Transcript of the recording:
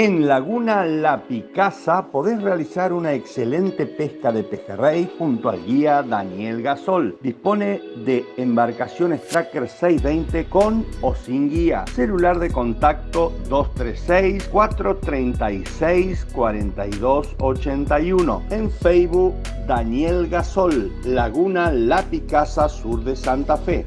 En Laguna La Picasa podés realizar una excelente pesca de pejerrey junto al guía Daniel Gasol. Dispone de embarcaciones Tracker 620 con o sin guía. Celular de contacto 236 436 4281. En Facebook Daniel Gasol, Laguna La Picasa Sur de Santa Fe.